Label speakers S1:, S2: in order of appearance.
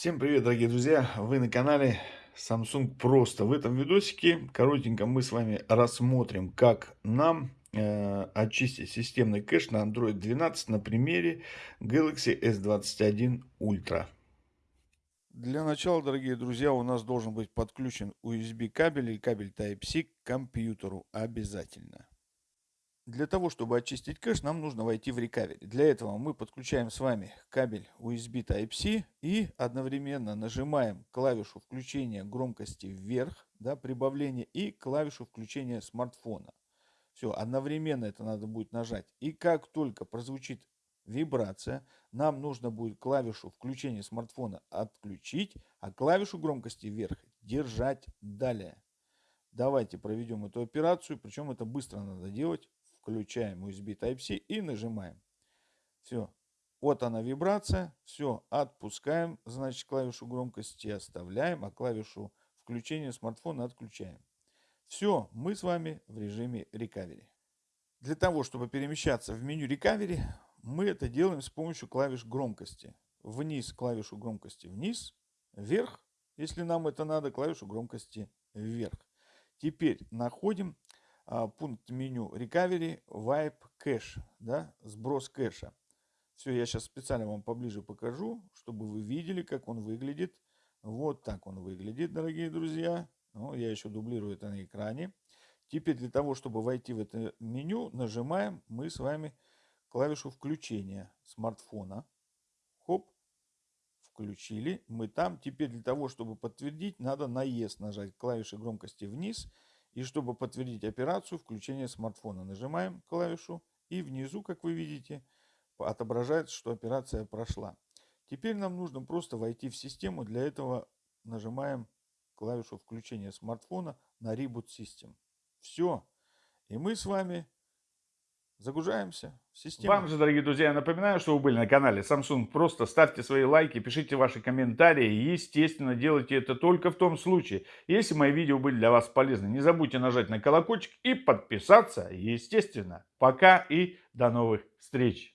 S1: Всем привет, дорогие друзья! Вы на канале Samsung Просто. В этом видосике коротенько мы с вами рассмотрим, как нам э, очистить системный кэш на Android 12 на примере Galaxy S21 Ultra. Для начала, дорогие друзья, у нас должен быть подключен USB кабель или кабель Type-C к компьютеру обязательно. Для того, чтобы очистить кэш, нам нужно войти в Recovery. Для этого мы подключаем с вами кабель USB Type-C и одновременно нажимаем клавишу включения громкости вверх, да, прибавление, и клавишу включения смартфона. Все, одновременно это надо будет нажать. И как только прозвучит вибрация, нам нужно будет клавишу включения смартфона отключить, а клавишу громкости вверх держать далее. Давайте проведем эту операцию, причем это быстро надо делать включаем USB Type-C и нажимаем. Все. Вот она вибрация. Все. Отпускаем, значит, клавишу громкости оставляем, а клавишу включения смартфона отключаем. Все. Мы с вами в режиме Recovery. Для того, чтобы перемещаться в меню Recovery, мы это делаем с помощью клавиш громкости. Вниз клавишу громкости вниз, вверх, если нам это надо, клавишу громкости вверх. Теперь находим пункт меню Recovery, Wipe Cache, да, сброс кэша. Все, я сейчас специально вам поближе покажу, чтобы вы видели, как он выглядит. Вот так он выглядит, дорогие друзья. Ну, я еще дублирую это на экране. Теперь для того, чтобы войти в это меню, нажимаем мы с вами клавишу включения смартфона. Хоп, включили. Мы там. Теперь для того, чтобы подтвердить, надо на ES нажать клавиши громкости вниз и чтобы подтвердить операцию включения смартфона, нажимаем клавишу и внизу, как вы видите, отображается, что операция прошла. Теперь нам нужно просто войти в систему. Для этого нажимаем клавишу включения смартфона на Reboot System. Все. И мы с вами Загружаемся в систему.
S2: Вам же, дорогие друзья, я напоминаю, что вы были на канале Samsung. Просто ставьте свои лайки, пишите ваши комментарии. Естественно, делайте это только в том случае, если мои видео были для вас полезны. Не забудьте нажать на колокольчик и подписаться, естественно. Пока и до новых встреч.